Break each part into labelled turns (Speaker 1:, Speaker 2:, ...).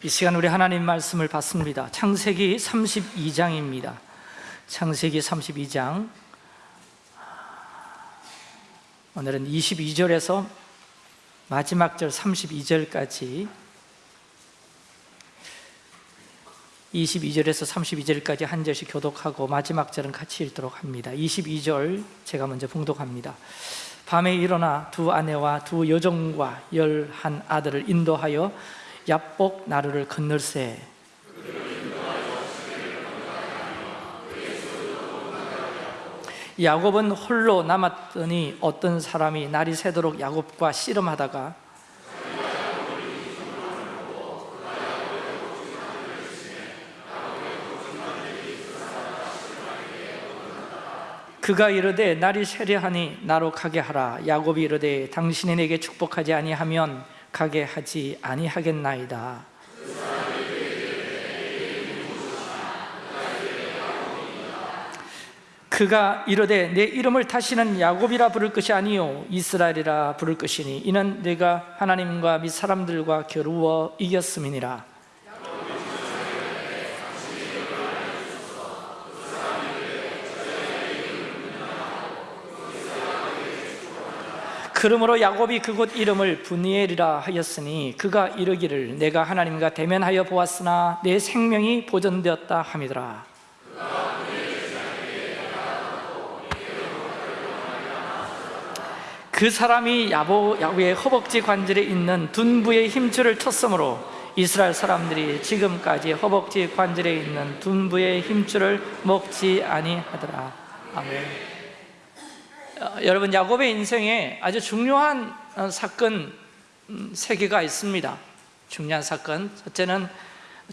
Speaker 1: 이 시간 우리 하나님 말씀을 받습니다. 창세기 32장입니다. 창세기 32장. 오늘은 22절에서 마지막 절 32절까지. 22절에서 32절까지 한 절씩 교독하고 마지막 절은 같이 읽도록 합니다. 22절 제가 먼저 봉독합니다. 밤에 일어나 두 아내와 두 여종과 열한 아들을 인도하여 야복 나루를 건널세 야곱은 홀로 남았더니 어떤 사람이 날이 새도록 야곱과 씨름하다가 그가 이르되 날이 세려하니 나로 가게 하라. 야곱이 이르되 당신이 내게 축복하지 아니하면 가게 하지 아니하겠나이다. 그가 이르되 내 이름을 다시는 야곱이라 부를 것이 아니요 이스라엘이라 부를 것이니 이는 내가 하나님과 및 사람들과 겨루어 이겼음이니라 그러므로 야곱이 그곳 이름을 분이엘이라 하였으니 그가 이르기를 내가 하나님과 대면하여 보았으나 내 생명이 보존되었다 함이더라. 그 사람이 야보, 야구의 허벅지 관절에 있는 둔부의 힘줄을 쳤으므로 이스라엘 사람들이 지금까지 허벅지 관절에 있는 둔부의 힘줄을 먹지 아니하더라. 아멘. 어, 여러분 야곱의 인생에 아주 중요한 어, 사건 음, 세 개가 있습니다. 중요한 사건. 첫째는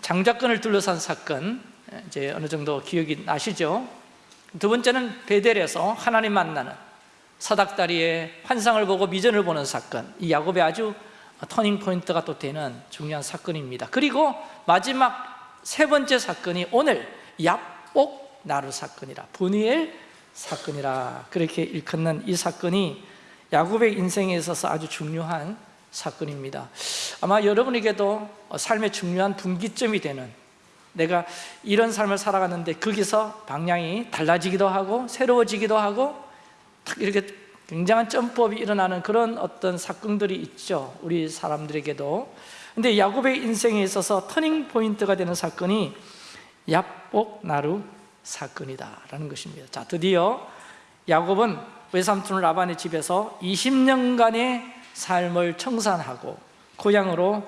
Speaker 1: 장자권을 둘러싼 사건. 이제 어느 정도 기억이 나시죠? 두 번째는 베델에서 하나님 만나는 사닥다리의 환상을 보고 미전을 보는 사건. 이 야곱의 아주 터닝 포인트가 또 되는 중요한 사건입니다. 그리고 마지막 세 번째 사건이 오늘 야복 나루 사건이라. 분이엘 사건이라 그렇게 일컫는 이 사건이 야곱의 인생에 있어서 아주 중요한 사건입니다. 아마 여러분에게도 삶의 중요한 분기점이 되는 내가 이런 삶을 살아갔는데 거기서 방향이 달라지기도 하고 새로워지기도 하고 이렇게 굉장한 점법이 일어나는 그런 어떤 사건들이 있죠. 우리 사람들에게도. 근데 야곱의 인생에 있어서 터닝 포인트가 되는 사건이 얍복 나루 사건이다라는 것입니다. 자 드디어 야곱은 외삼촌 라반의 집에서 20년간의 삶을 청산하고 고향으로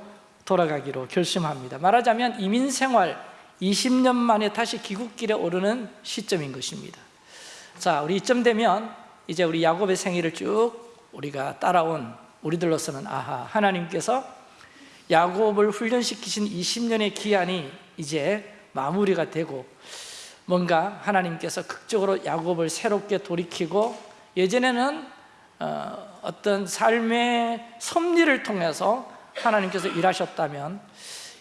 Speaker 1: 돌아가기로 결심합니다. 말하자면 이민생활 20년 만에 다시 귀국길에 오르는 시점인 것입니다. 자 우리 이쯤 되면 이제 우리 야곱의 생애를 쭉 우리가 따라온 우리들로서는 아하 하나님께서 야곱을 훈련시키신 20년의 기한이 이제 마무리가 되고 뭔가 하나님께서 극적으로 야곱을 새롭게 돌이키고 예전에는 어, 어떤 삶의 섭리를 통해서 하나님께서 일하셨다면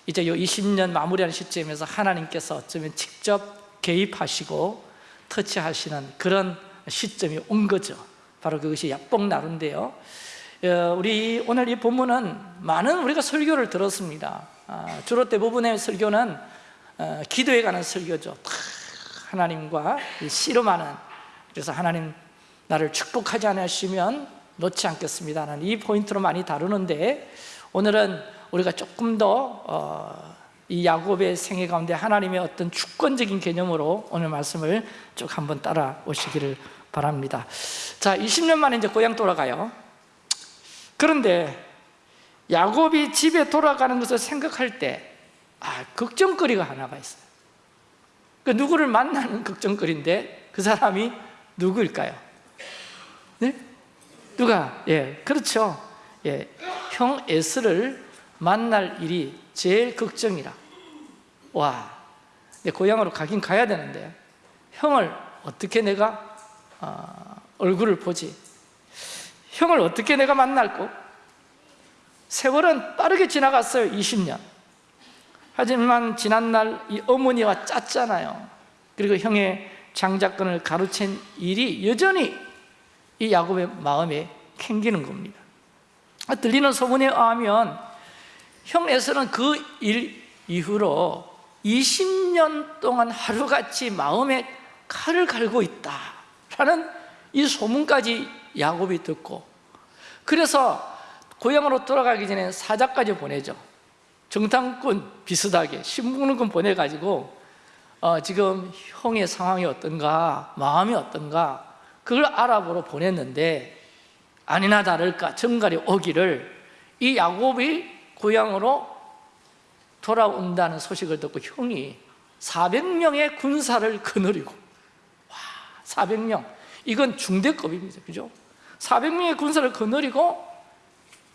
Speaker 1: 이제 이 20년 마무리하는 시점에서 하나님께서 어쩌면 직접 개입하시고 터치하시는 그런 시점이 온 거죠. 바로 그것이 야복나루인데요. 어, 우리 오늘 이 본문은 많은 우리가 설교를 들었습니다. 아, 주로 대부분의 설교는 어, 기도에 관한 설교죠 하나님과 씨름하는 그래서 하나님 나를 축복하지 않으시면 놓지 않겠습니다. 하는 이 포인트로 많이 다루는데 오늘은 우리가 조금 더이 어, 야곱의 생애 가운데 하나님의 어떤 주권적인 개념으로 오늘 말씀을 쭉 한번 따라오시기를 바랍니다. 자 20년 만에 이제 고향 돌아가요. 그런데 야곱이 집에 돌아가는 것을 생각할 때 아, 걱정거리가 하나가 있어요 그 누구를 만나는 걱정거리인데 그 사람이 누구일까요? 네? 누가? 예, 그렇죠 예, 형 에스를 만날 일이 제일 걱정이라 와, 내 고향으로 가긴 가야 되는데 형을 어떻게 내가 어, 얼굴을 보지 형을 어떻게 내가 만날고 세월은 빠르게 지나갔어요 20년 하지만 지난날 이 어머니와 짰잖아요. 그리고 형의 장자권을 가로챈 일이 여전히 이 야곱의 마음에 캥기는 겁니다. 들리는 소문에 의하면 형 에서는 그 일, 이후로 20년 동안 하루같이 마음에 칼을 갈고 있다라는 이 소문까지 야곱이 듣고 그래서 고향으로 돌아가기 전에 사자까지 보내죠 정탐꾼 비슷하게 신문군 보내가지고 어, 지금 형의 상황이 어떤가 마음이 어떤가 그걸 알아보러 보냈는데 아니나 다를까 정갈이 오기를 이 야곱이 고향으로 돌아온다는 소식을 듣고 형이 400명의 군사를 거느리고 와 400명 이건 중대급입니다 그죠? 400명의 군사를 거느리고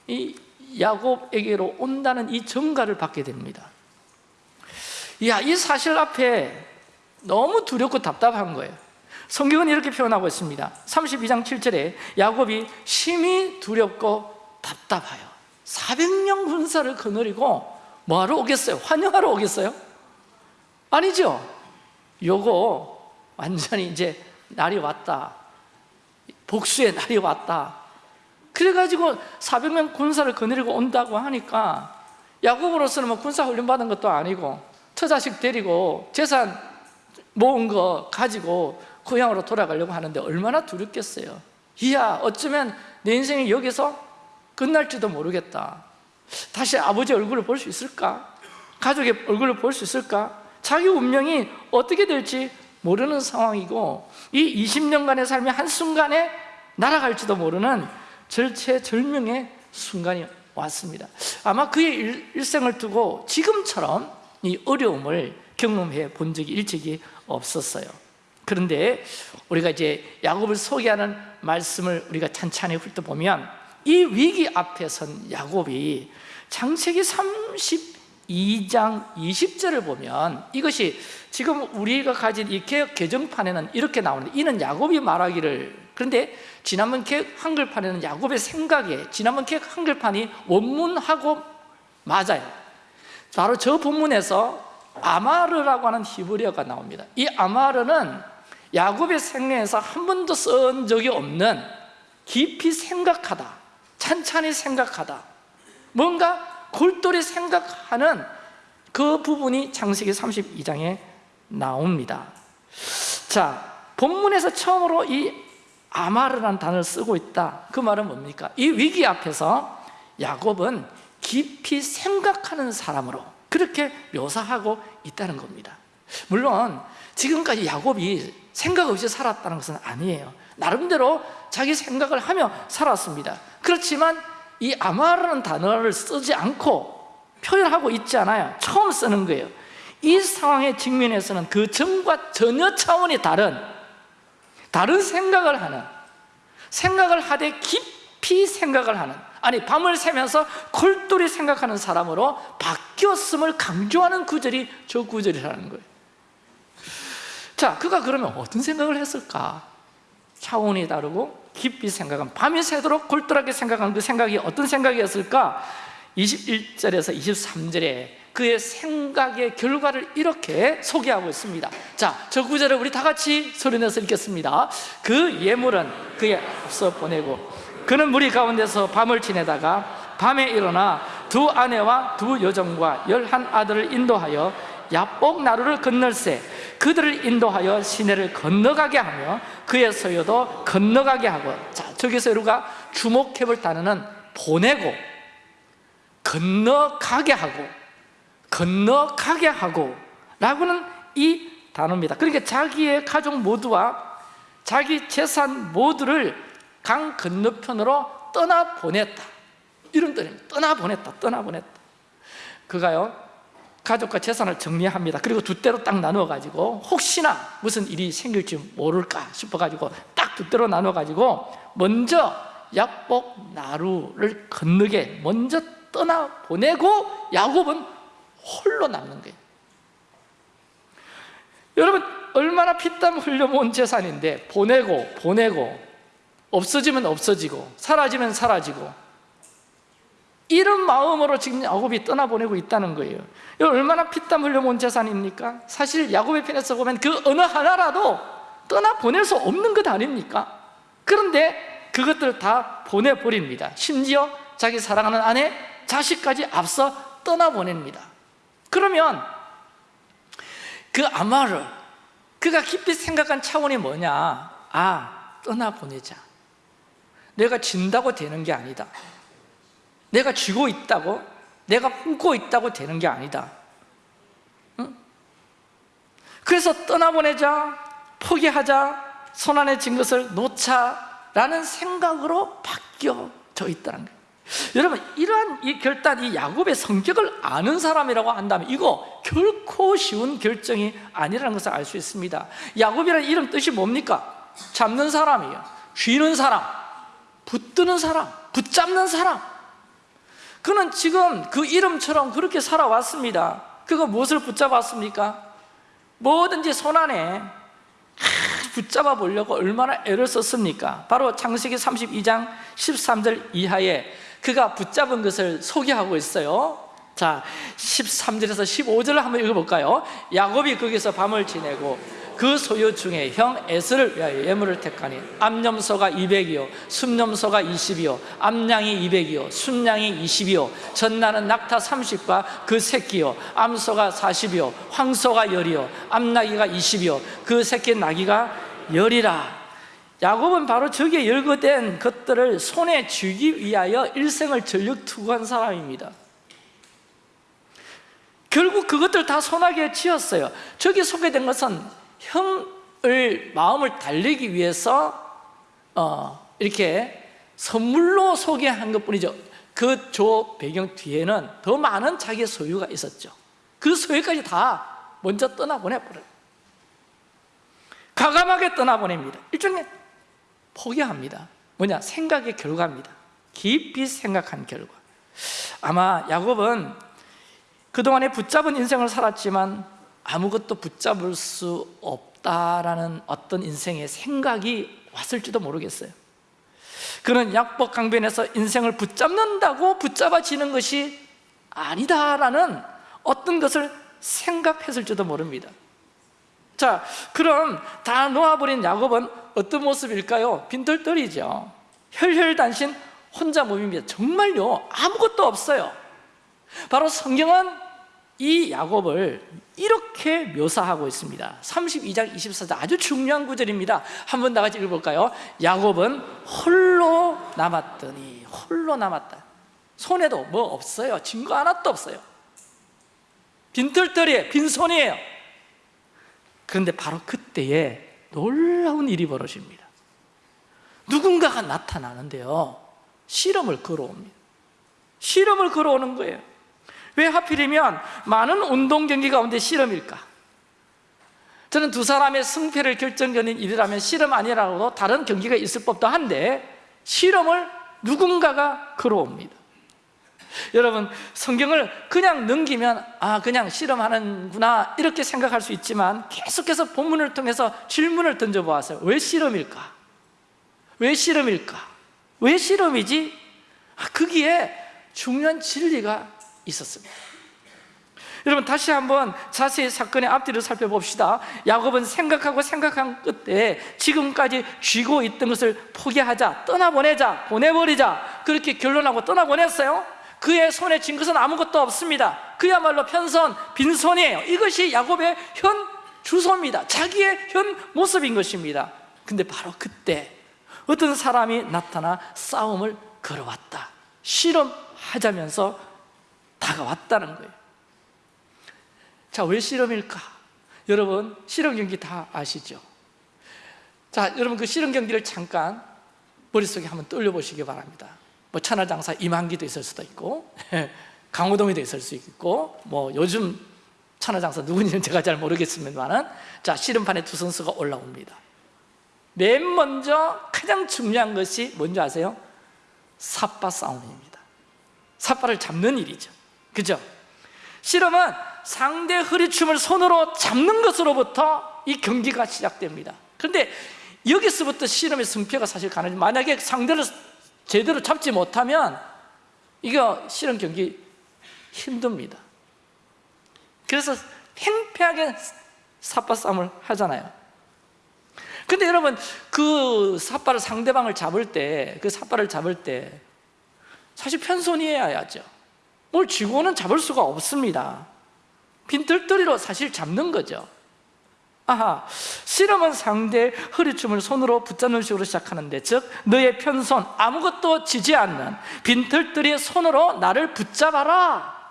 Speaker 1: 이 야곱에게로 온다는 이 정가를 받게 됩니다. 이야, 이 사실 앞에 너무 두렵고 답답한 거예요. 성경은 이렇게 표현하고 있습니다. 32장 7절에 야곱이 심히 두렵고 답답하여 400명 군사를 거느리고 뭐하러 오겠어요? 환영하러 오겠어요? 아니죠. 요거 완전히 이제 날이 왔다. 복수의 날이 왔다 그래가지고 400명 군사를 거느리고 온다고 하니까 야곱으로서는 뭐 군사 훈련 받은 것도 아니고 처자식 데리고 재산 모은 거 가지고 고향으로 돌아가려고 하는데 얼마나 두렵겠어요 이야 어쩌면 내 인생이 여기서 끝날지도 모르겠다 다시 아버지 얼굴을 볼 수 있을까? 가족의 얼굴을 볼 수 있을까? 자기 운명이 어떻게 될지 모르는 상황이고 이 20년간의 삶이 한순간에 날아갈지도 모르는 절체절명의 순간이 왔습니다. 아마 그의 일- 일생을 두고 지금처럼 이 어려움을 경험해 본 적이 일찍이 없었어요. 그런데 우리가 이제 야곱을 소개하는 말씀을 우리가 찬찬히 훑어보면 이 위기 앞에 선 야곱이 창세기 32장 20절을 보면 이것이 지금 우리가 가진 이 개정판에는 이렇게 나오는데 이는 야곱이 말하기를 그런데 지난번 개혁 한글판에는 야곱의 생각에 지난번 개혁 한글판이 원문하고 맞아요. 바로 저 본문에서 아마르라고 하는 히브리어가 나옵니다. 이 아마르는 야곱의 생애에서 한 번도 쓴 적이 없는 깊이 생각하다 찬찬히 생각하다 뭔가 골똘히 생각하는 그 부분이 창세기 32장에 나옵니다. 자 본문에서 처음으로 이 아마르라는 단어를 쓰고 있다. 그 말은 뭡니까? 이 위기 앞에서 야곱은 깊이 생각하는 사람으로 그렇게 묘사하고 있다는 겁니다. 물론 지금까지 야곱이 생각 없이 살았다는 것은 아니에요. 나름대로 자기 생각을 하며 살았습니다. 그렇지만 이 아마라는 단어를 쓰지 않고 표현하고 있지 않아요. 처음 쓰는 거예요. 이 상황에 직면해서는 그 전과 전혀 차원이 다른 다른 생각을 하는 생각을 하되 깊이 생각을 하는 아니 밤을 새면서 골똘히 생각하는 사람으로 바뀌었음을 강조하는 구절이 저 구절이라는 거예요. 자 그가 그러면 어떤 생각을 했을까? 차원이 다르고 깊이 생각한 밤이 새도록 골똘하게 생각하는 그 생각이 어떤 생각이었을까? 21절에서 23절에 그의 생각의 결과를 이렇게 소개하고 있습니다. 자, 저 구절을 우리 다 같이 소리내서 읽겠습니다. 그 예물은 그의 앞서 보내고 그는 무리 가운데서 밤을 지내다가 밤에 일어나 두 아내와 두 여종과 열한 아들을 인도하여 야복 나루를 건널세 그들을 인도하여 시내를 건너가게 하며 그의 소유도 건너가게 하고 자 저기서 우리가 주목해 볼 단어는 보내고 건너가게 하고 건너가게 하고 라고는 이 단어입니다. 그러니까 자기의 가족 모두와 자기 재산 모두를 강 건너편으로 떠나보냈다. 이런 뜻입니다 떠나보냈다 떠나보냈다. 그가요 가족과 재산을 정리합니다. 그리고 두 대로 딱 나누어 가지고 혹시나 무슨 일이 생길지 모를까 싶어 가지고 딱 두 대로 나누어 가지고 먼저 약복 나루를 건너게 먼저 떠나 보내고 야곱은 홀로 남는 거예요 여러분 얼마나 피땀 흘려 모은 재산인데 보내고 보내고 없어지면 없어지고 사라지면 사라지고 이런 마음으로 지금 야곱이 떠나보내고 있다는 거예요 이거 얼마나 피땀 흘려 모은 재산입니까? 사실 야곱의 편에서 보면 그 어느 하나라도 떠나보낼 수 없는 것 아닙니까? 그런데 그것들을 다 보내버립니다 심지어 자기 사랑하는 아내, 자식까지 앞서 떠나보냅니다 그러면 그 아마르 그가 깊이 생각한 차원이 뭐냐? 아 떠나보내자. 내가 진다고 되는 게 아니다. 내가 쥐고 있다고 내가 품고 있다고 되는 게 아니다. 응? 그래서 떠나보내자 포기하자 손안에 쥔 것을 놓자라는 생각으로 바뀌어져 있다는 거예요 여러분 이러한 이 결단, 이 야곱의 성격을 아는 사람이라고 한다면 이거 결코 쉬운 결정이 아니라는 것을 알 수 있습니다 야곱이라는 이름 뜻이 뭡니까? 잡는 사람이에요 쥐는 사람, 붙드는 사람, 붙잡는 사람 그는 지금 그 이름처럼 그렇게 살아왔습니다 그가 무엇을 붙잡았습니까? 뭐든지 손안에 붙잡아 보려고 얼마나 애를 썼습니까? 바로 창세기 32장 13절 이하에 그가 붙잡은 것을 소개하고 있어요 자 13절에서 15절을 한번 읽어볼까요? 야곱이 거기서 밤을 지내고 그 소유 중에 형 에스를 위하여 예물을 택하니 암염소가 200이요 순염소가 20이요 암양이 200이요 순양이 20이요 전나는 낙타 30과 그 새끼요 암소가 40이요 황소가 10이요 암나기가 20이요 그 새끼 나기가 10이라 야곱은 바로 저기에 열거된 것들을 손에 쥐기 위하여 일생을 전력 투구한 사람입니다. 결국 그것들 다 손아귀에 쥐었어요. 저기 소개된 것은 형을 마음을 달래기 위해서 어, 이렇게 선물로 소개한 것뿐이죠. 그 조 배경 뒤에는 더 많은 자기의 소유가 있었죠. 그 소유까지 다 먼저 떠나보내버려요. 가감하게 떠나보냅니다. 일종의 포기합니다. 뭐냐? 생각의 결과입니다. 깊이 생각한 결과. 아마 야곱은 그동안에 붙잡은 인생을 살았지만 아무것도 붙잡을 수 없다라는 어떤 인생의 생각이 왔을지도 모르겠어요. 그는 약복 강변에서 인생을 붙잡는다고 붙잡아지는 것이 아니다라는 어떤 것을 생각했을지도 모릅니다 자, 그럼 다 놓아버린 야곱은 어떤 모습일까요? 빈털떨이죠. 혈혈단신 혼자 몸입니다 정말요. 아무것도 없어요. 바로 성경은 이 야곱을 이렇게 묘사하고 있습니다. 32장 24절 아주 중요한 구절입니다. 한번 다 같이 읽어볼까요? 야곱은 홀로 남았더니 홀로 남았다. 손에도 뭐 없어요. 증거 하나도 없어요. 빈털터리에 빈손이에요 그런데 바로 그때에 놀라운 일이 벌어집니다. 누군가가 나타나는데요. 실험을 걸어옵니다. 실험을 걸어오는 거예요. 왜 하필이면 많은 운동 경기 가운데 실험일까? 저는 두 사람의 승패를 결정짓는 일이라면 실험 아니라고도 다른 경기가 있을 법도 한데 실험을 누군가가 걸어옵니다 여러분 성경을 그냥 넘기면 아 그냥 실험하는구나 이렇게 생각할 수 있지만 계속해서 본문을 통해서 질문을 던져보았어요 왜 실험일까? 왜 실험일까? 왜 실험이지? 아, 거기에 중요한 진리가 있었습니다 여러분 다시 한번 자세히 사건의 앞뒤를 살펴봅시다 야곱은 생각하고 생각한 끝에 지금까지 쥐고 있던 것을 포기하자 떠나보내자 보내버리자 그렇게 결론하고 떠나보냈어요 그의 손에 쥔 것은 아무것도 없습니다. 그야말로 편선, 빈손이에요. 이것이 야곱의 현 주소입니다. 자기의 현 모습인 것입니다. 근데 바로 그때 어떤 사람이 나타나 싸움을 걸어왔다. 실험하자면서 다가왔다는 거예요. 자, 왜 실험일까? 여러분, 실험 경기 다 아시죠? 자, 여러분 그 실험 경기를 잠깐 머릿속에 한번 떠올려보시기 바랍니다 뭐 천하장사 임한기도 있을 수도 있고 강호동이도 있을 수 있고 뭐 요즘 천하장사 누군지는 제가 잘 모르겠습니다만 자, 실험판에 두 선수가 올라옵니다 맨 먼저 가장 중요한 것이 뭔지 아세요? 삿바 싸움입니다 삿바를 잡는 일이죠 그죠? 실험은 상대 허리춤을 손으로 잡는 것으로부터 이 경기가 시작됩니다 그런데 여기서부터 실험의 승패가 사실 가능해 만약에 상대를 제대로 잡지 못하면 이거 실험 경기 힘듭니다. 그래서 팽팽하게 삿바 싸움을 하잖아요. 근데 여러분 그 삿바를 상대방을 잡을 때그 삿바를 잡을 때 사실 편손이어야죠. 뭘 쥐고는 잡을 수가 없습니다. 빈털터리로 사실 잡는 거죠 아하, 씨름은 상대의 허리춤을 손으로 붙잡는 식으로 시작하는데 즉 너의 편손 아무것도 지지 않는 빈털터리의 손으로 나를 붙잡아라.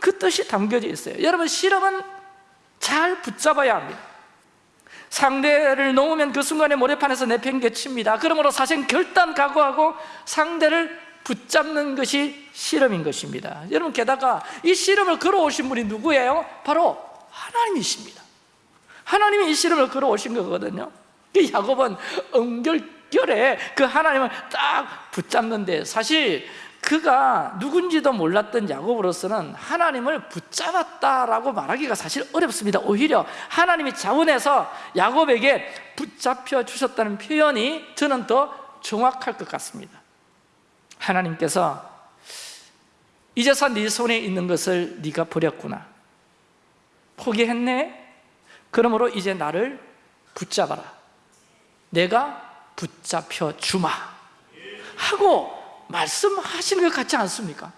Speaker 1: 그 뜻이 담겨져 있어요. 여러분 씨름은 잘 붙잡아야 합니다. 상대를 놓으면 그 순간에 모래판에서 내팽개칩니다. 그러므로 사실 결단 각오하고 상대를 붙잡는 것이 씨름인 것입니다. 여러분 게다가 이 씨름을 걸어오신 분이 누구예요? 바로 하나님이십니다 하나님이 이 씨름을 걸어오신 거거든요. 그 야곱은 은결결에 그 하나님을 딱 붙잡는데 사실 그가 누군지도 몰랐던 야곱으로서는 하나님을 붙잡았다라고 말하기가 사실 어렵습니다. 오히려 하나님이 자원해서 야곱에게 붙잡혀 주셨다는 표현이 저는 더 정확할 것 같습니다. 하나님께서 이제서 네 손에 있는 것을 네가 버렸구나. 포기했네? 그러므로 이제 나를 붙잡아라. 내가 붙잡혀 주마. 하고 말씀하시는 것 같지 않습니까?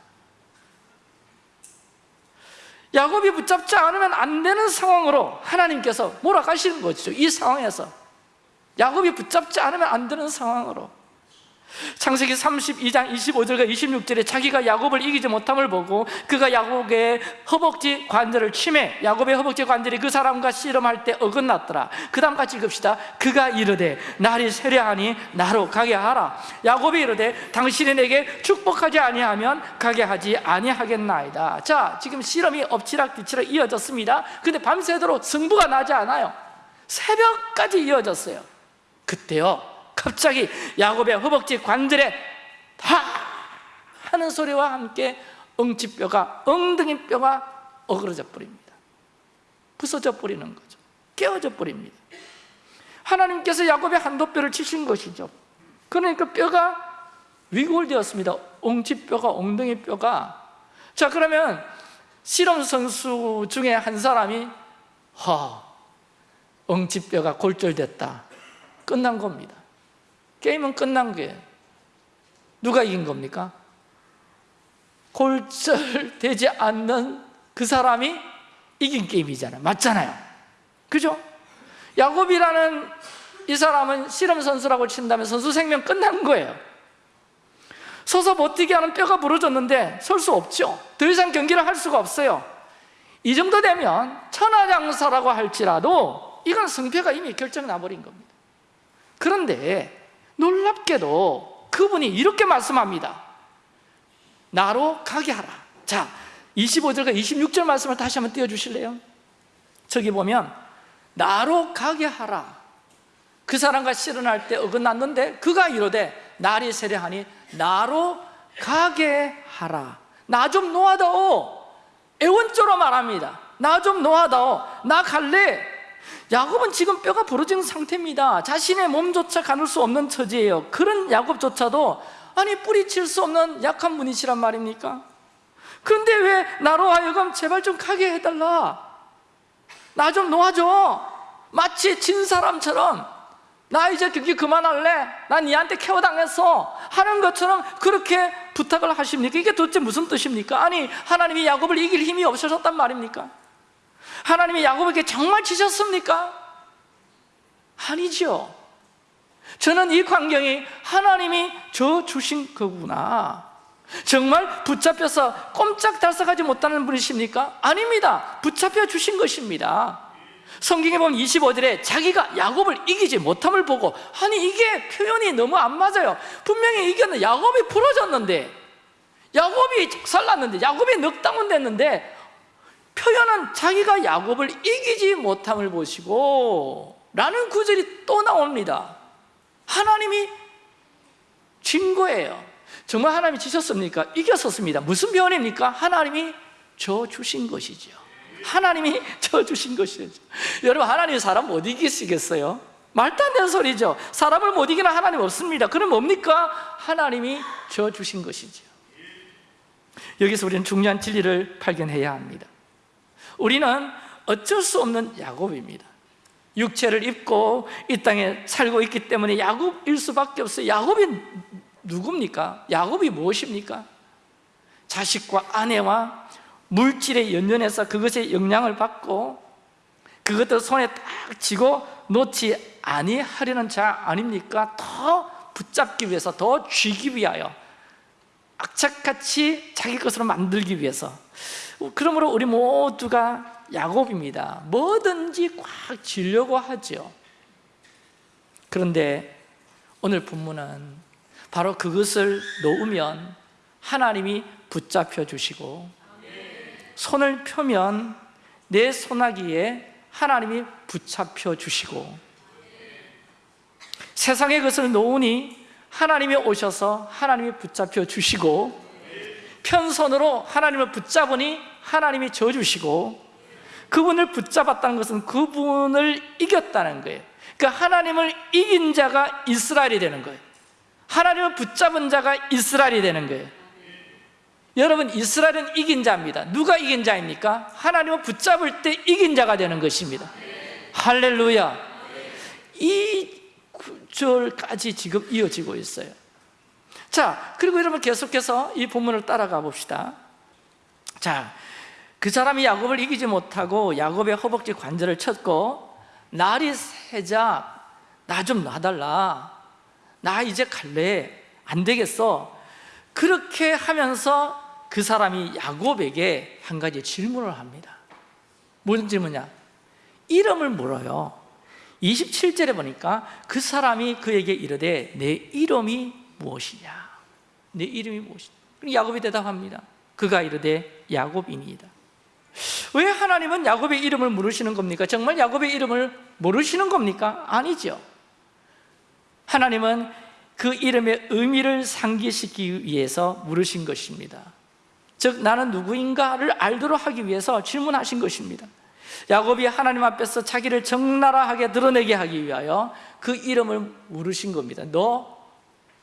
Speaker 1: 야곱이 붙잡지 않으면 안 되는 상황으로 하나님께서 몰아가시는 거죠. 이 상황에서. 야곱이 붙잡지 않으면 안 되는 상황으로 창세기 32장 25절과 26절에 자기가 야곱을 이기지 못함을 보고 그가 야곱의 허벅지 관절을 침해 야곱의 허벅지 관절이 그 사람과 씨름할 때 어긋났더라. 그 다음 같이 읽읍시다. 그가 이르되 날이 세려하니 나로 가게 하라. 야곱이 이르되 당신이 내게 축복하지 아니하면 가게 하지 아니하겠나이다. 자 지금 씨름이 엎치락뒤치락 이어졌습니다. 근데 밤새도록 승부가 나지 않아요. 새벽까지 이어졌어요. 그때요 갑자기 야곱의 허벅지 관절에 다 하는 소리와 함께 엉치뼈가 엉덩이 뼈가 어그러져 버립니다. 부서져 버리는 거죠. 깨어져 버립니다. 하나님께서 야곱의 한도뼈를 치신 것이죠. 그러니까 뼈가 위골되었습니다. 엉치뼈가 엉덩이 뼈가. 자 그러면 실험 선수 중에 한 사람이 허 엉치뼈가 골절됐다. 끝난 겁니다 게임은 끝난 거예요. 누가 이긴 겁니까? 골절되지 않는 그 사람이 이긴 게임이잖아요. 맞잖아요. 그죠? 야곱이라는 이 사람은 실험 선수라고 친다면 선수 생명 끝난 거예요. 서서 버티게 하는 뼈가 부러졌는데 설 수 없죠. 더 이상 경기를 할 수가 없어요. 이 정도 되면 천하장사라고 할지라도 이건 승패가 이미 결정 나버린 겁니다. 그런데 놀랍게도 그분이 이렇게 말씀합니다. 나로 가게 하라. 자 25절과 26절 말씀을 다시 한번 띄워주실래요? 저기 보면 나로 가게 하라. 그 사람과 실현할 때 어긋났는데 그가 이르되 날이 세려하니 나로 가게 하라. 나 좀 놓아다오. 애원조로 말합니다. 나 좀 놓아다오. 나 갈래 야곱은 지금 뼈가 부러진 상태입니다 자신의 몸조차 가눌 수 없는 처지예요 그런 야곱조차도 아니 뿌리칠 수 없는 약한 분이시란 말입니까? 그런데 왜 나로 하여금 제발 좀 가게 해달라 나 좀 놓아줘 마치 진 사람처럼 나 이제 경기 그만할래 나 니한테 케어당했어 하는 것처럼 그렇게 부탁을 하십니까? 이게 도대체 무슨 뜻입니까? 아니 하나님이 야곱을 이길 힘이 없으셨단 말입니까? 하나님이 야곱에게 정말 지셨습니까? 아니죠 저는 이 광경이 하나님이 저 주신 거구나. 정말 붙잡혀서 꼼짝달싹하지 못하는 분이십니까? 아닙니다. 붙잡혀 주신 것입니다. 성경에 보면 25절에 자기가 야곱을 이기지 못함을 보고 아니 이게 표현이 너무 안 맞아요. 분명히 이겼는 야곱이 부러졌는데 야곱이 살랐는데 야곱이 넉다운 됐는데 표현은 자기가 야곱을 이기지 못함을 보시고 라는 구절이 또 나옵니다. 하나님이 진 거예요. 정말 하나님이 지셨습니까? 이겼었습니다. 무슨 표현입니까? 하나님이 저 주신 것이죠. 하나님이 저 주신 것이죠. 여러분 하나님 사람 못 이기시겠어요? 말도 안 되는 소리죠. 사람을 못 이기는 하나님 없습니다. 그럼 뭡니까? 하나님이 저 주신 것이죠. 여기서 우리는 중요한 진리를 발견해야 합니다 우리는 어쩔 수 없는 야곱입니다 육체를 입고 이 땅에 살고 있기 때문에 야곱일 수밖에 없어요 야곱이 누굽니까? 야곱이 무엇입니까? 자식과 아내와 물질에 연연해서 그것에 영향을 받고 그것들 손에 딱 쥐고 놓지 아니하려는 자 아닙니까? 더 붙잡기 위해서 더 쥐기 위하여 악착같이 자기 것으로 만들기 위해서 그러므로 우리 모두가 야곱입니다. 뭐든지 꽉 쥐려고 하죠. 그런데 오늘 본문은 바로 그것을 놓으면 하나님이 붙잡혀 주시고 손을 펴면 내 소나기에 하나님이 붙잡혀 주시고 세상의 것을 놓으니 하나님이 오셔서 하나님이 붙잡혀 주시고 편손으로 하나님을 붙잡으니 하나님이 져주시고 그분을 붙잡았다는 것은 그분을 이겼다는 거예요. 그러니까 하나님을 이긴 자가 이스라엘이 되는 거예요. 하나님을 붙잡은 자가 이스라엘이 되는 거예요. 여러분 이스라엘은 이긴 자입니다. 누가 이긴 자입니까? 하나님을 붙잡을 때 이긴 자가 되는 것입니다. 할렐루야. 이 구절까지 지금 이어지고 있어요 자 그리고 여러분 계속해서 이 본문을 따라가 봅시다. 자, 그 사람이 야곱을 이기지 못하고 야곱의 허벅지 관절을 쳤고 날이 새자 나 좀 놔달라. 나 이제 갈래. 안 되겠어. 그렇게 하면서 그 사람이 야곱에게 한 가지 질문을 합니다. 무슨 질문이냐? 이름을 물어요. 27절에 보니까 그 사람이 그에게 이르되 내 이름이 무엇이냐? 내 이름이 무엇이냐? 야곱이 대답합니다 그가 이르되 야곱이니이다 왜 하나님은 야곱의 이름을 물으시는 겁니까? 정말 야곱의 이름을 모르시는 겁니까? 아니죠 하나님은 그 이름의 의미를 상기시키기 위해서 물으신 것입니다 즉 나는 누구인가를 알도록 하기 위해서 질문하신 것입니다 야곱이 하나님 앞에서 자기를 적나라하게 드러내게 하기 위하여 그 이름을 물으신 겁니다 너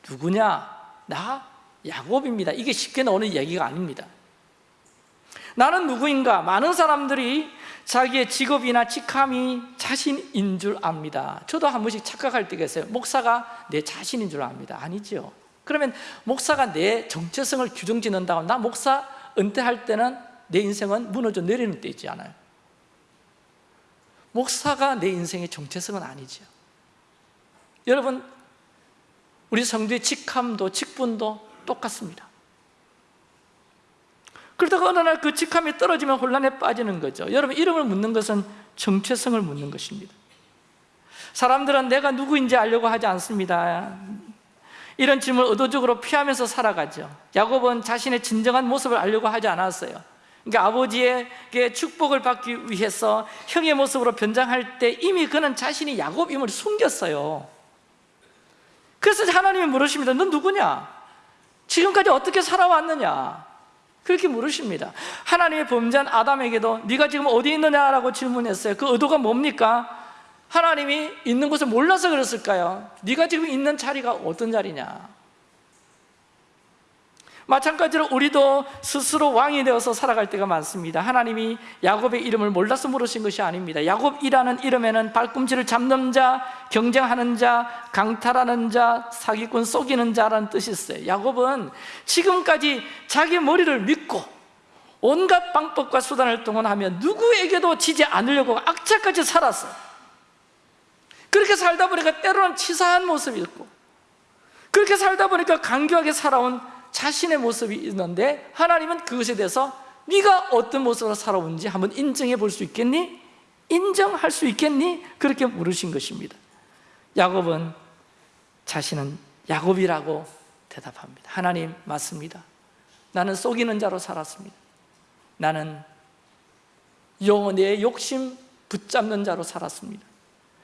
Speaker 1: 누구냐? 나 야곱입니다. 이게 쉽게 나오는 얘기가 아닙니다. 나는 누구인가? 많은 사람들이 자기의 직업이나 직함이 자신인 줄 압니다. 저도 한 번씩 착각할 때가 있어요. 목사가 내 자신인 줄 압니다. 아니죠. 그러면 목사가 내 정체성을 규정짓는다고 나 목사 은퇴할 때는 내 인생은 무너져 내리는 때 있지 않아요? 목사가 내 인생의 정체성은 아니죠. 여러분 우리 성도의 직함도 직분도 똑같습니다. 그러다가 어느 날 그 직함이 떨어지면 혼란에 빠지는 거죠. 여러분 이름을 묻는 것은 정체성을 묻는 것입니다. 사람들은 내가 누구인지 알려고 하지 않습니다. 이런 질문을 의도적으로 피하면서 살아가죠. 야곱은 자신의 진정한 모습을 알려고 하지 않았어요. 그러니까 아버지에게 축복을 받기 위해서 형의 모습으로 변장할 때 이미 그는 자신이 야곱임을 숨겼어요. 그래서 하나님이 물으십니다. 넌 누구냐? 지금까지 어떻게 살아왔느냐? 그렇게 물으십니다 하나님의 범죄한 아담에게도 네가 지금 어디 있느냐라고 질문했어요 그 의도가 뭡니까? 하나님이 있는 곳을 몰라서 그랬을까요? 네가 지금 있는 자리가 어떤 자리냐? 마찬가지로 우리도 스스로 왕이 되어서 살아갈 때가 많습니다. 하나님이 야곱의 이름을 몰라서 물으신 것이 아닙니다. 야곱이라는 이름에는 발꿈치를 잡는 자, 경쟁하는 자, 강탈하는 자, 사기꾼 속이는 자라는 뜻이 있어요. 야곱은 지금까지 자기 머리를 믿고 온갖 방법과 수단을 동원하며 누구에게도 지지 않으려고 악착같이 살았어 그렇게 살다 보니까 때로는 치사한 모습이 있고 그렇게 살다 보니까 간교하게 살아온 자신의 모습이 있는데 하나님은 그것에 대해서 네가 어떤 모습으로 살아온지 한번 인정해 볼 수 있겠니? 인정할 수 있겠니? 그렇게 물으신 것입니다. 야곱은 자신은 야곱이라고 대답합니다. 하나님 맞습니다. 나는 속이는 자로 살았습니다. 나는 영혼의 욕심 붙잡는 자로 살았습니다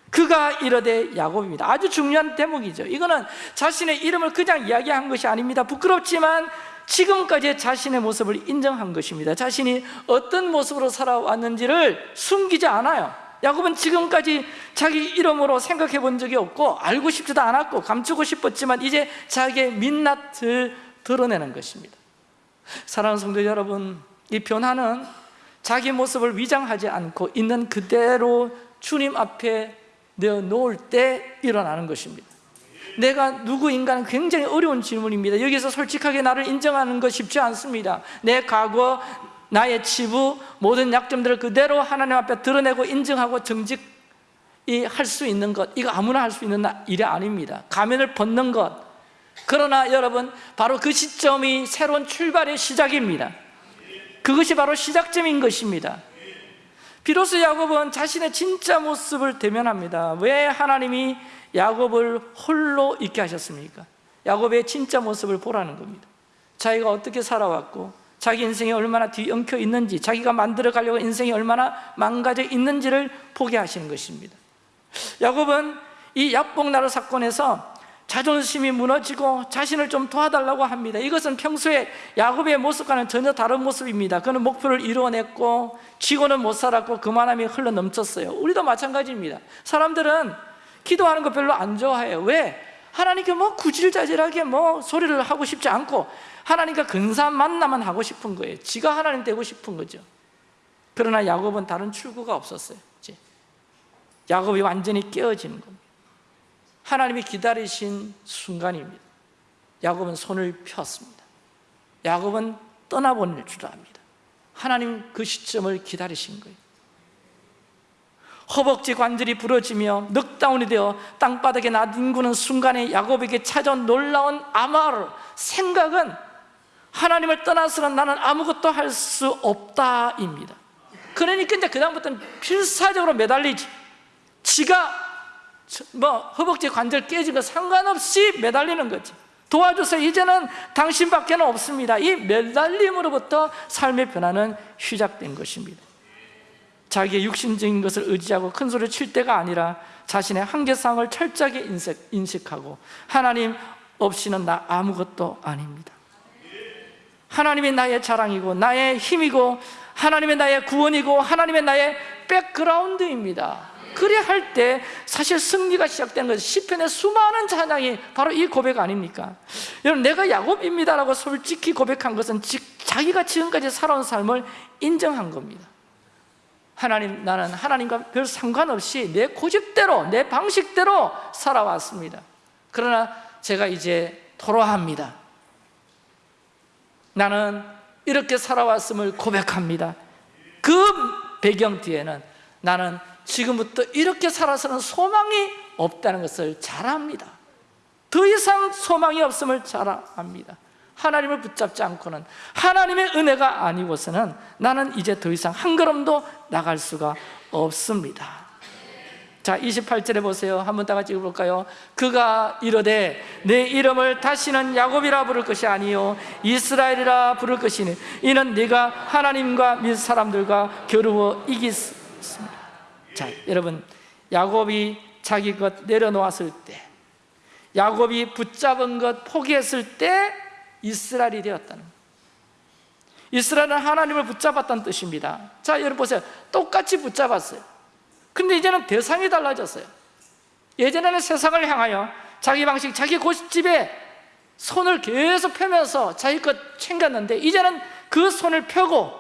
Speaker 1: 그가 이르되 야곱입니다. 아주 중요한 대목이죠. 이거는 자신의 이름을 그냥 이야기한 것이 아닙니다. 부끄럽지만 지금까지 자신의 모습을 인정한 것입니다. 자신이 어떤 모습으로 살아왔는지를 숨기지 않아요. 야곱은 지금까지 자기 이름으로 생각해 본 적이 없고 알고 싶지도 않았고 감추고 싶었지만 이제 자기의 민낯을 드러내는 것입니다. 사랑하는 성도 여러분 이 변화는 자기 모습을 위장하지 않고 있는 그대로 주님 앞에 내어놓을 때 일어나는 것입니다. 내가 누구인가는 굉장히 어려운 질문입니다. 여기서 솔직하게 나를 인정하는 것 쉽지 않습니다. 내 과거, 나의 치부 모든 약점들을 그대로 하나님 앞에 드러내고 인정하고 정직 이 할 수 있는 것 이거 아무나 할 수 있는 일이 아닙니다. 가면을 벗는 것. 그러나 여러분 바로 그 시점이 새로운 출발의 시작입니다. 그것이 바로 시작점인 것입니다 비로소 야곱은 자신의 진짜 모습을 대면합니다. 왜 하나님이 야곱을 홀로 있게 하셨습니까? 야곱의 진짜 모습을 보라는 겁니다. 자기가 어떻게 살아왔고 자기 인생이 얼마나 뒤엉켜 있는지 자기가 만들어 가려고 인생이 얼마나 망가져 있는지를 보게 하시는 것입니다. 야곱은 이 약복나루 사건에서 자존심이 무너지고 자신을 좀 도와달라고 합니다. 이것은 평소에 야곱의 모습과는 전혀 다른 모습입니다. 그는 목표를 이루어냈고 쥐고는 못 살았고 그만함이 흘러 넘쳤어요. 우리도 마찬가지입니다. 사람들은 기도하는 거 별로 안 좋아해요. 왜? 하나님께 뭐 구질자질하게 뭐 소리를 하고 싶지 않고 하나님과 근사한 만남만 하고 싶은 거예요. 지가 하나님 되고 싶은 거죠. 그러나 야곱은 다른 출구가 없었어요. 야곱이 완전히 깨어지는 겁니다 하나님이 기다리신 순간입니다. 야곱은 손을 폈습니다. 야곱은 떠나보낼 줄 압니다. 하나님 그 시점을 기다리신 거예요. 허벅지 관절이 부러지며 넉다운이 되어 땅바닥에 나뒹구는 순간에 야곱에게 찾아온 놀라운 아마르 생각은 하나님을 떠나서는 나는 아무것도 할 수 없다입니다. 그러니까 이제 그 다음부터는 필사적으로 매달리지. 지가 뭐 허벅지 관절 거 상관없이 매달리는 거지. 도와주세요. 이제는 당신밖에 는 없습니다. 이 매달림으로부터 삶의 변화는 시작된 것입니다. 자기의 육신적인 것을 의지하고 큰 소리 칠 때가 아니라 자신의 한계상을 철저하게 인식하고 하나님 없이는 나 아무것도 아닙니다. 하나님이 나의 자랑이고 나의 힘이고 하나님의 나의 구원이고 하나님의 나의 백그라운드입니다 그래 할 때 사실 승리가 시작되는 것은 시편의 수많은 찬양이 바로 이 고백 아닙니까? 여러분 내가 야곱입니다라고 솔직히 고백한 것은 자기가 지금까지 살아온 삶을 인정한 겁니다. 하나님 나는 하나님과 별 상관없이 내 고집대로 내 방식대로 살아왔습니다. 그러나 제가 이제 토로합니다. 나는 이렇게 살아왔음을 고백합니다. 그 배경 뒤에는 나는 지금부터 이렇게 살아서는 소망이 없다는 것을 잘 압니다. 더 이상 소망이 없음을 잘 압니다. 하나님을 붙잡지 않고는 하나님의 은혜가 아니고서는 나는 이제 더 이상 한 걸음도 나갈 수가 없습니다. 자 28절에 보세요. 한번 다 같이 읽어볼까요? 그가 이르되 내 이름을 다시는 야곱이라 부를 것이 아니요 이스라엘이라 부를 것이니 이는 네가 하나님과 민 사람들과 겨루어 이겼습니다 자 여러분 야곱이 자기 것 내려놓았을 때 야곱이 붙잡은 것 포기했을 때 이스라엘이 되었다는 이스라엘은 하나님을 붙잡았다는 뜻입니다. 자 여러분 보세요. 똑같이 붙잡았어요. 근데 이제는 대상이 달라졌어요. 예전에는 세상을 향하여 자기 방식, 자기 고집에 손을 계속 펴면서 자기 것 챙겼는데 이제는 그 손을 펴고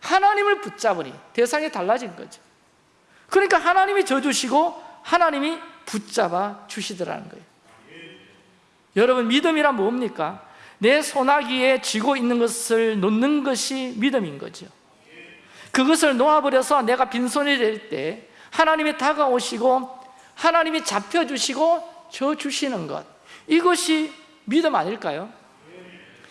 Speaker 1: 하나님을 붙잡으니 대상이 달라진 거죠 그러니까 하나님이 져주시고 하나님이 붙잡아 주시더라는 거예요 여러분 믿음이란 뭡니까? 내 소나기에 쥐고 있는 것을 놓는 것이 믿음인 거죠 그것을 놓아버려서 내가 빈손이 될 때 하나님이 다가오시고 하나님이 잡혀주시고 줘주시는 것 이것이 믿음 아닐까요?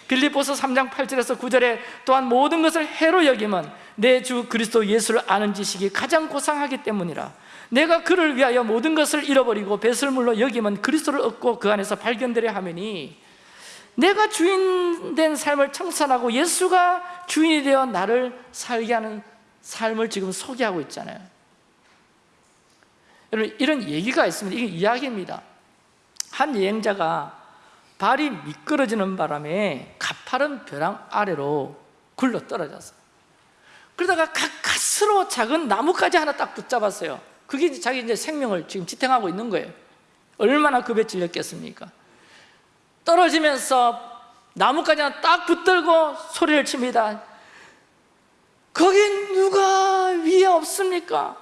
Speaker 1: 빌립보서 3장 8절에서 9절에 또한 모든 것을 해로 여기면 내 주 그리스도 예수를 아는 지식이 가장 고상하기 때문이라. 내가 그를 위하여 모든 것을 잃어버리고 배설물로 여기면 그리스도를 얻고 그 안에서 발견되려 하매니 내가 주인된 삶을 청산하고 예수가 주인이 되어 나를 살게 하는 삶을 지금 소개하고 있잖아요. 여러분 이런 얘기가 있습니다. 이게 이야기입니다. 한 여행자가 발이 미끄러지는 바람에 가파른 벼랑 아래로 굴러 떨어졌어요 그러다가 가까스로 작은 나무까지 하나 딱 붙잡았어요. 그게 자기 이제 생명을 지금 지탱하고 있는 거예요. 얼마나 급에 질렸겠습니까? 떨어지면서 나무까지 하나 딱 붙들고 소리를 칩니다. 거기 누가 위에 없습니까?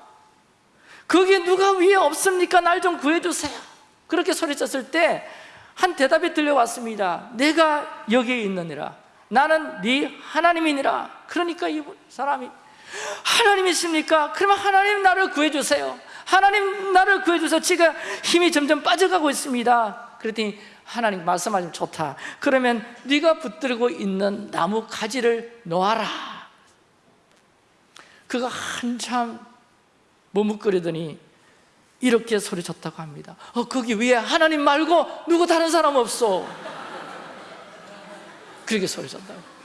Speaker 1: 거기 누가 위에 없습니까? 날 좀 구해주세요. 그렇게 소리쳤을 때 한 대답이 들려왔습니다. 내가 여기에 있느니라 나는 네 하나님이니라. 그러니까 이 사람이 하나님 있습니까? 그러면 하나님 나를 구해주세요. 하나님 나를 구해주세요. 제가 힘이 점점 빠져가고 있습니다. 그랬더니 하나님 말씀하시면 좋다. 그러면 네가 붙들고 있는 나무 가지를 놓아라. 그가 한참 머뭇거리더니 이렇게 소리쳤다고 합니다. 어, 거기 위에 하나님 말고 누구 다른 사람 없어 그렇게 소리쳤다고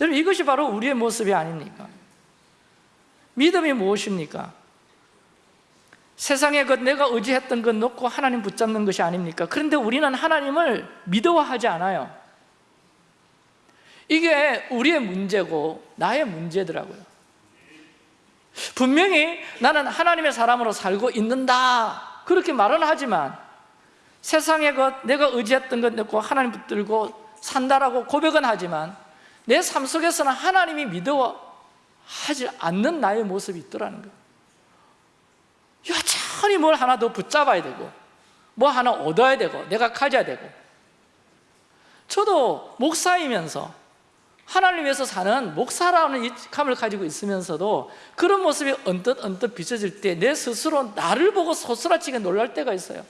Speaker 1: 여러분 이것이 바로 우리의 모습이 아닙니까? 믿음이 무엇입니까? 세상의 것 내가 의지했던 것 놓고 하나님 붙잡는 것이 아닙니까? 그런데 우리는 하나님을 믿어하지 않아요 이게 우리의 문제고 나의 문제더라고요 분명히 나는 하나님의 사람으로 살고 있는다 그렇게 말은 하지만 세상의 것 내가 의지했던 것 놓고 하나님 붙들고 산다라고 고백은 하지만 내 삶 속에서는 하나님이 믿어하지 않는 나의 모습이 있더라는 거예요. 여전히 뭘 하나 더 붙잡아야 되고 뭐 하나 얻어야 되고 내가 가져야 되고. 저도 목사이면서 하나님 위해서 사는 목사라는 이 감을 가지고 있으면서도 그런 모습이 언뜻 언뜻 비춰질 때 내 스스로 나를 보고 소스라치게 놀랄 때가 있어요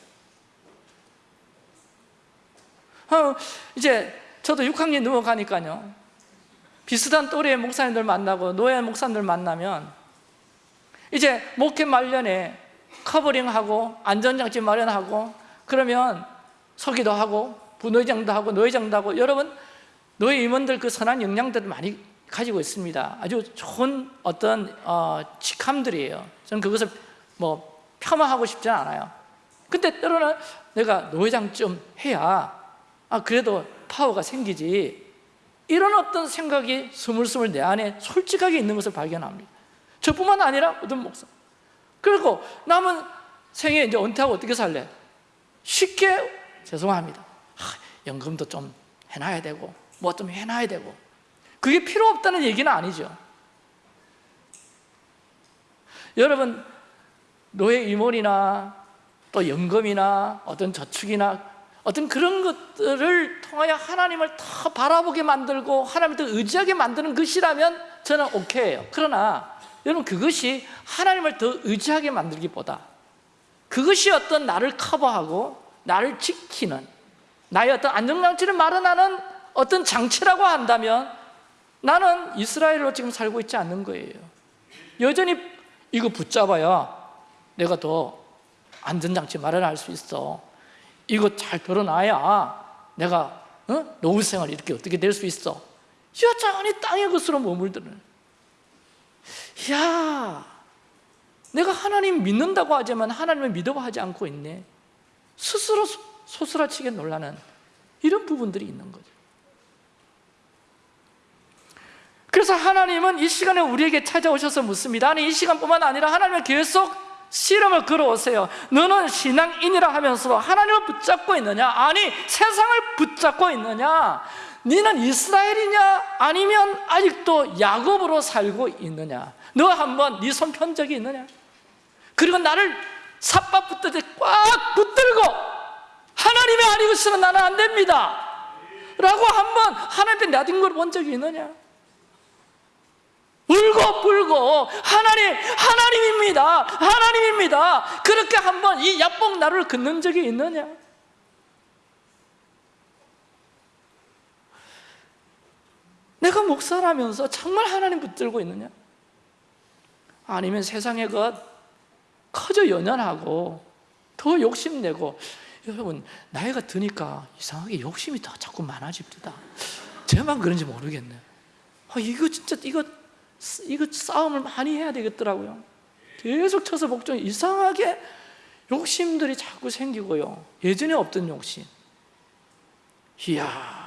Speaker 1: 어, 이제 저도 6학년 넘어가니까요. 비슷한 또래의 목사님들 만나고 노예 목사님들 만나면 이제 목회 말년에 커버링하고 안전장치 마련하고 그러면 서기도 하고 부노회장도 하고 노회장도 하고 여러분 노예 임원들 그 선한 역량들을 많이 가지고 있습니다. 아주 좋은 어떤 어, 직함들이에요. 저는 그것을 뭐 폄하하고 싶지는 않아요. 근데 때로는 내가 노회장 좀 해야 아 그래도 파워가 생기지. 이런 어떤 생각이 스물스물 내 안에 솔직하게 있는 것을 발견합니다. 저뿐만 아니라 어떤 목사. 그리고 남은 생에 이제 은퇴하고 어떻게 살래? 쉽게 죄송합니다. 하, 연금도 좀 해놔야 되고 뭐 좀 해놔야 되고. 그게 필요 없다는 얘기는 아니죠. 여러분 노예 임원이나 또 연금이나 어떤 저축이나 어떤 그런 것들을 통하여 하나님을 더 바라보게 만들고 하나님을 더 의지하게 만드는 것이라면 저는 오케이예요. 그러나 여러분 그것이 하나님을 더 의지하게 만들기보다 그것이 어떤 나를 커버하고 나를 지키는 나의 어떤 안정장치를 마련하는 어떤 장치라고 한다면 나는 이스라엘로 지금 살고 있지 않는 거예요. 여전히 이거 붙잡아야 내가 더 안전장치 마련할 수 있어 이거 잘 들어놔야 내가 어? 노후 생활 이렇게 어떻게 될 수 있어? 여전히 땅의 것으로 머물드는. 야 내가 하나님 믿는다고 하지만 하나님을 믿어 하지 않고 있네. 스스로 소스라치게 놀라는 이런 부분들이 있는 거죠. 그래서 하나님은 이 시간에 우리에게 찾아오셔서 묻습니다. 아니 이 시간뿐만 아니라 하나님의 계속 실험을 걸어오세요 너는 신앙인이라 하면서도 하나님을 붙잡고 있느냐? 아니 세상을 붙잡고 있느냐? 너는 이스라엘이냐? 아니면 아직도 야곱으로 살고 있느냐? 너 한번 네 손 편 적이 있느냐? 그리고 나를 삿밥 붙들듯 꽉 붙들고 하나님이 아니고서는 나는 안 됩니다 라고 한번 하나님께 나딘 걸본 적이 있느냐? 울고 불고 하나님 하나님입니다. 하나님입니다. 그렇게 한번 이 약복 나루를 긋는 적이 있느냐? 내가 목사라면서 정말 하나님 붙들고 있느냐? 아니면 세상의 것 커져 연연하고 더 욕심내고 여러분 나이가 드니까 이상하게 욕심이 더 자꾸 많아집니다. 제만 그런지 모르겠네. 아, 이거 진짜 이거 이거 싸움을 많이 해야 되겠더라고요. 계속 쳐서 복종 이상하게 욕심들이 자꾸 생기고요. 예전에 없던 욕심. 이야.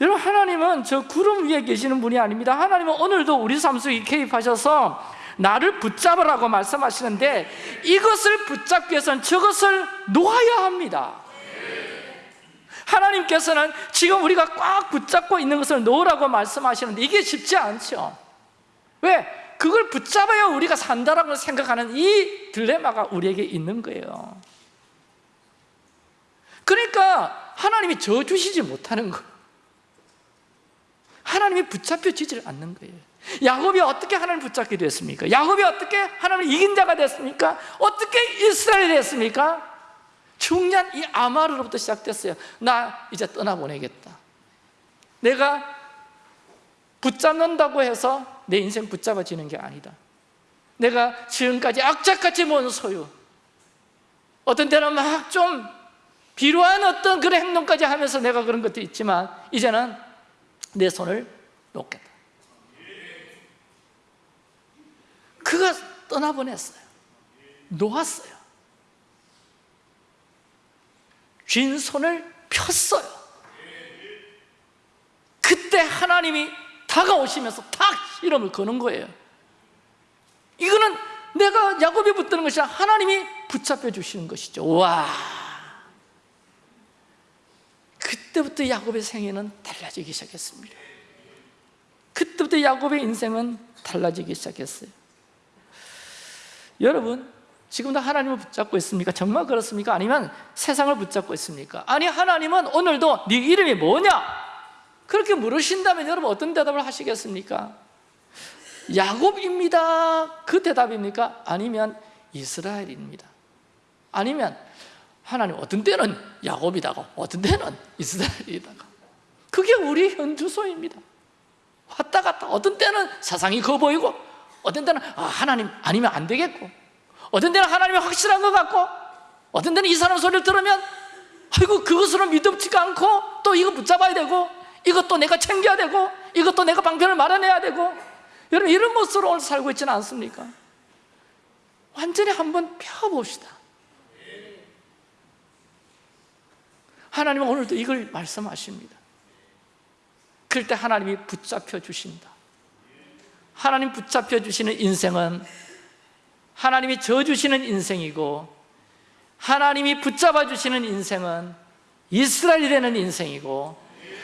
Speaker 1: 여러분 하나님은 저 구름 위에 계시는 분이 아닙니다. 하나님은 오늘도 우리 삶 속에 개입하셔서 나를 붙잡으라고 말씀하시는데 이것을 붙잡기 위해서는 저것을 놓아야 합니다 하나님께서는 지금 우리가 꽉 붙잡고 있는 것을 놓으라고 말씀하시는데 이게 쉽지 않죠 왜? 그걸 붙잡아야 우리가 산다라고 생각하는 이 딜레마가 우리에게 있는 거예요 그러니까 하나님이 저 주시지 못하는 거예요 하나님이 붙잡혀지질 않는 거예요 야곱이 어떻게 하나님 붙잡게 됐습니까? 야곱이 어떻게 하나님을 이긴 자가 됐습니까? 어떻게 이스라엘이 됐습니까? 중요한 이 아마르로부터 시작됐어요. 나 이제 떠나보내겠다. 내가 붙잡는다고 해서 내 인생 붙잡아지는 게 아니다. 내가 지금까지 악착같이 모은 소유 어떤 때는 막 좀 비루한 어떤 그런 행동까지 하면서 내가 그런 것도 있지만 이제는 내 손을 놓겠다. 그가 떠나보냈어요. 놓았어요 쥔 손을 폈어요. 그때 하나님이 다가오시면서 탁 이름을 거는 거예요. 이거는 내가 야곱이 붙드는 것이 아니라 하나님이 붙잡혀 주시는 것이죠. 와. 그때부터 야곱의 생애는 달라지기 시작했습니다. 그때부터 야곱의 인생은 달라지기 시작했어요. 여러분 지금도 하나님을 붙잡고 있습니까? 정말 그렇습니까? 아니면 세상을 붙잡고 있습니까? 아니 하나님은 오늘도 네 이름이 뭐냐? 그렇게 물으신다면 여러분 어떤 대답을 하시겠습니까? 야곱입니다 그 대답입니까? 아니면 이스라엘입니다 아니면 하나님 어떤 때는 야곱이다가 어떤 때는 이스라엘이다가 그게 우리 현주소입니다 왔다 갔다 어떤 때는 세상이 커 보이고 어떤 때는 아, 하나님 아니면 안 되겠고 어떤 때는 하나님이 확실한 것 같고 어떤 때는 이 사람 소리를 들으면 아이고 그것으로 믿음지가 않고 또 이거 붙잡아야 되고 이것도 내가 챙겨야 되고 이것도 내가 방편을 마련해야 되고 여러분 이런 모습으로 오늘 살고 있지는 않습니까? 완전히 한번 펴봅시다. 하나님은 오늘도 이걸 말씀하십니다. 그럴 때 하나님이 붙잡혀 주신다. 하나님 붙잡혀 주시는 인생은 하나님이 져주시는 인생이고 하나님이 붙잡아 주시는 인생은 이스라엘이 되는 인생이고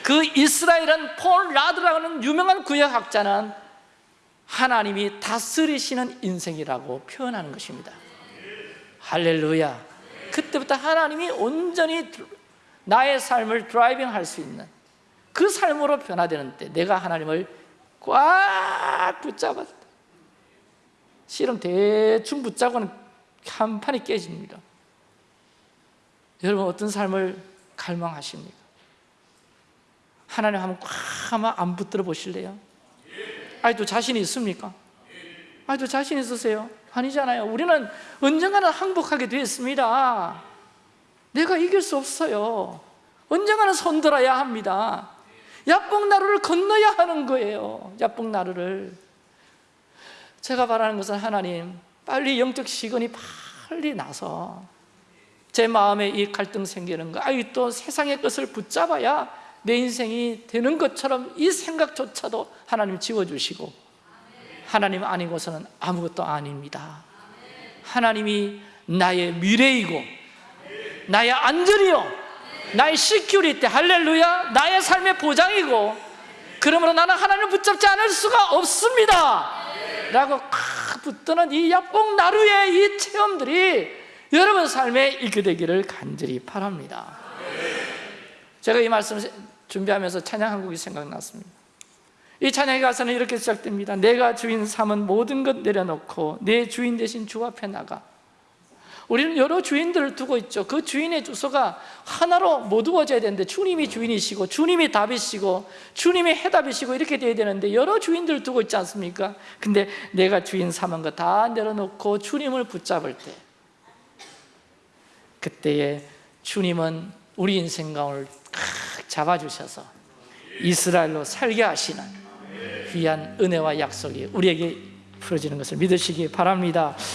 Speaker 1: 그 이스라엘은 폰 라드라는 유명한 구약학자는 하나님이 다스리시는 인생이라고 표현하는 것입니다. 할렐루야. 그때부터 하나님이 온전히 나의 삶을 driving 할 수 있는 그 삶으로 변화되는 때 내가 하나님을 꽉 붙잡았다 실은 대충 붙잡고는 한 판이 깨집니다 여러분 어떤 삶을 갈망하십니까? 하나님 한번 꽉 한번 안 붙들어 보실래요? 아직도 자신이 있습니까? 아직도 자신 있으세요? 아니잖아요 우리는 언젠가는 항복하게 되었습니다 내가 이길 수 없어요 언젠가는 손들어야 합니다 야뽕나루를 건너야 하는 거예요 야뽕나루를 제가 바라는 것은 하나님 빨리 영적 시건이 빨리 나서 제 마음에 이 갈등 생기는 거 아이 또 세상의 것을 붙잡아야 내 인생이 되는 것처럼 이 생각조차도 하나님 지워주시고 하나님 아니고서는 아무것도 아닙니다. 하나님이 나의 미래이고 나의 안전이요. 나의 security 할렐루야 나의 삶의 보장이고 그러므로 나는 하나님을 붙잡지 않을 수가 없습니다 라고 콱 붙드는 이 약봉 나루의 이 체험들이 여러분 삶에 있게 되기를 간절히 바랍니다. 제가 이 말씀을 준비하면서 찬양 한 곡이 생각났습니다. 이 찬양의 가사는 이렇게 시작됩니다. 내가 주인 삼은 모든 것 내려놓고 내 주인 대신 주 앞에 나가 우리는 여러 주인들을 두고 있죠. 그 주인의 주소가 하나로 모두어져야 되는데 주님이 주인이시고 주님이 답이시고 주님이 해답이시고 이렇게 돼야 되는데 여러 주인들을 두고 있지 않습니까? 근데 내가 주인 삼은 거 다 내려놓고 주님을 붙잡을 때 그때에 주님은 우리 인생 가운을 잡아주셔서 이스라엘로 살게 하시는 귀한 은혜와 약속이 우리에게 풀어지는 것을 믿으시기 바랍니다